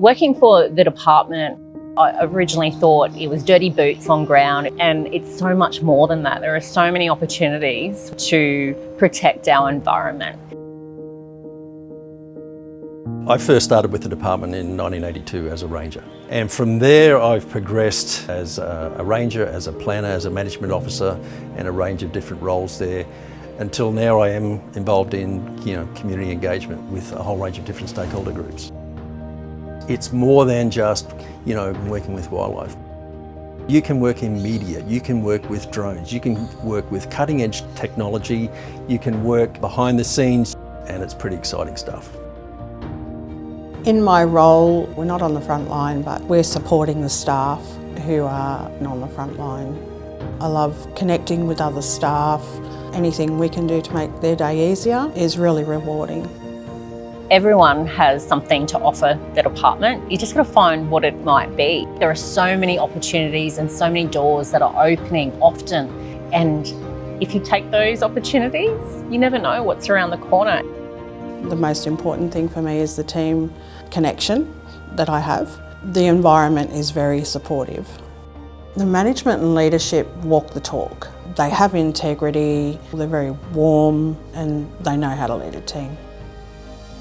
Working for the department, I originally thought it was dirty boots on ground and it's so much more than that. There are so many opportunities to protect our environment. I first started with the department in 1982 as a ranger and from there I've progressed as a, ranger, as a planner, as a management officer and a range of different roles there until now I am involved in you know, community engagement with a whole range of different stakeholder groups. It's more than just you know, working with wildlife. You can work in media, you can work with drones, you can work with cutting edge technology, you can work behind the scenes and it's pretty exciting stuff. In my role, we're not on the front line, but we're supporting the staff who are on the front line. I love connecting with other staff. Anything we can do to make their day easier is really rewarding. Everyone has something to offer the department. You just got to find what it might be. There are so many opportunities and so many doors that are opening often. And if you take those opportunities, you never know what's around the corner. The most important thing for me is the team connection that I have. The environment is very supportive. The management and leadership walk the talk. They have integrity, they're very warm and they know how to lead a team.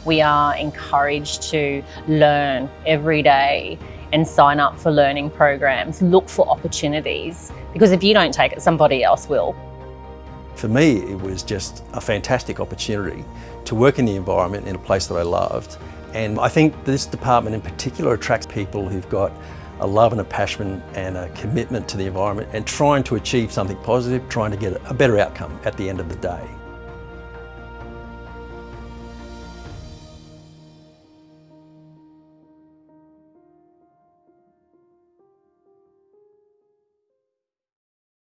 We are encouraged to learn every day and sign up for learning programs, look for opportunities, because if you don't take it, somebody else will. For me, it was just a fantastic opportunity to work in the environment in a place that I loved. And I think this department in particular attracts people who've got a love and a passion and a commitment to the environment and trying to achieve something positive, trying to get a better outcome at the end of the day.